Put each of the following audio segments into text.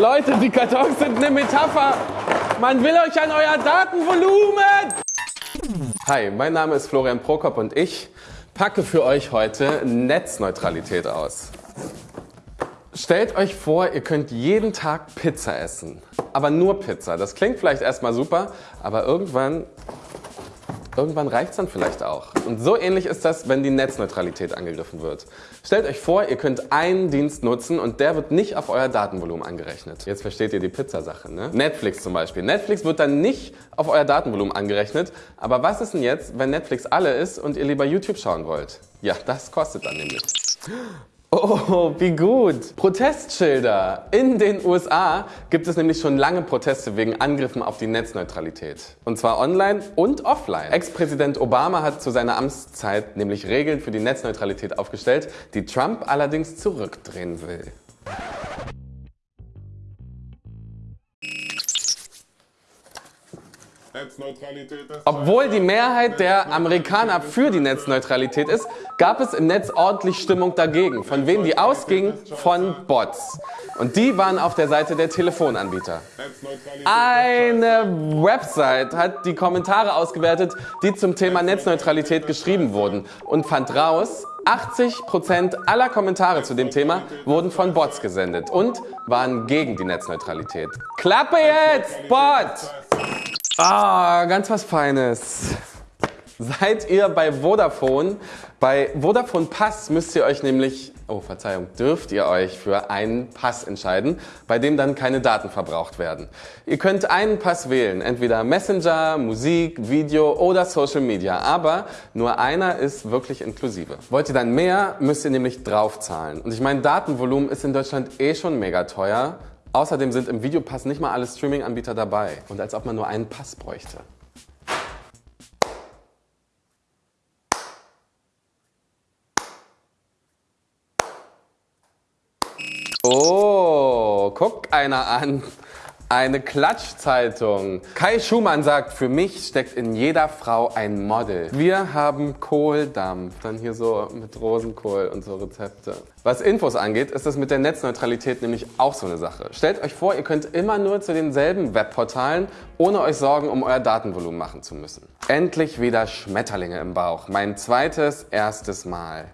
Leute, die Kartons sind eine Metapher. Man will euch an euer Datenvolumen. Hi, mein Name ist Florian Prokop und ich packe für euch heute Netzneutralität aus. Stellt euch vor, ihr könnt jeden Tag Pizza essen. Aber nur Pizza. Das klingt vielleicht erstmal super, aber irgendwann Irgendwann reicht es dann vielleicht auch. Und so ähnlich ist das, wenn die Netzneutralität angegriffen wird. Stellt euch vor, ihr könnt einen Dienst nutzen und der wird nicht auf euer Datenvolumen angerechnet. Jetzt versteht ihr die Pizzasache, ne? Netflix zum Beispiel. Netflix wird dann nicht auf euer Datenvolumen angerechnet. Aber was ist denn jetzt, wenn Netflix alle ist und ihr lieber YouTube schauen wollt? Ja, das kostet dann nämlich. Oh, wie gut. Protestschilder. In den USA gibt es nämlich schon lange Proteste wegen Angriffen auf die Netzneutralität. Und zwar online und offline. Ex-Präsident Obama hat zu seiner Amtszeit nämlich Regeln für die Netzneutralität aufgestellt, die Trump allerdings zurückdrehen will. Obwohl die Mehrheit der Amerikaner für die Netzneutralität ist, gab es im Netz ordentlich Stimmung dagegen. Von wem die ausging? Von Bots. Und die waren auf der Seite der Telefonanbieter. Eine Website hat die Kommentare ausgewertet, die zum Thema Netzneutralität geschrieben wurden und fand raus, 80% aller Kommentare zu dem Thema wurden von Bots gesendet und waren gegen die Netzneutralität. Klappe jetzt, Bot! Ah, ganz was Feines. Seid ihr bei Vodafone? Bei Vodafone Pass müsst ihr euch nämlich, oh Verzeihung, dürft ihr euch für einen Pass entscheiden, bei dem dann keine Daten verbraucht werden. Ihr könnt einen Pass wählen, entweder Messenger, Musik, Video oder Social Media, aber nur einer ist wirklich inklusive. Wollt ihr dann mehr, müsst ihr nämlich draufzahlen. Und ich meine, Datenvolumen ist in Deutschland eh schon mega teuer. Außerdem sind im Videopass nicht mal alle Streaming-Anbieter dabei. Und als ob man nur einen Pass bräuchte. Oh, guck einer an. Eine Klatschzeitung. Kai Schumann sagt, für mich steckt in jeder Frau ein Model. Wir haben Kohldampf, dann hier so mit Rosenkohl und so Rezepte. Was Infos angeht, ist das mit der Netzneutralität nämlich auch so eine Sache. Stellt euch vor, ihr könnt immer nur zu denselben Webportalen, ohne euch Sorgen um euer Datenvolumen machen zu müssen. Endlich wieder Schmetterlinge im Bauch. Mein zweites, erstes Mal.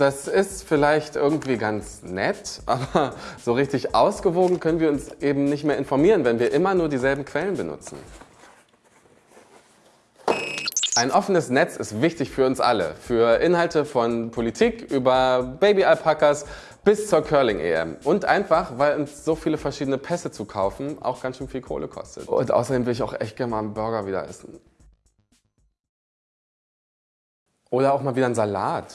Das ist vielleicht irgendwie ganz nett, aber so richtig ausgewogen können wir uns eben nicht mehr informieren, wenn wir immer nur dieselben Quellen benutzen. Ein offenes Netz ist wichtig für uns alle, für Inhalte von Politik über Baby-Alpakas bis zur Curling-EM. Und einfach, weil uns so viele verschiedene Pässe zu kaufen auch ganz schön viel Kohle kostet. Und außerdem will ich auch echt gerne mal einen Burger wieder essen. Oder auch mal wieder einen Salat.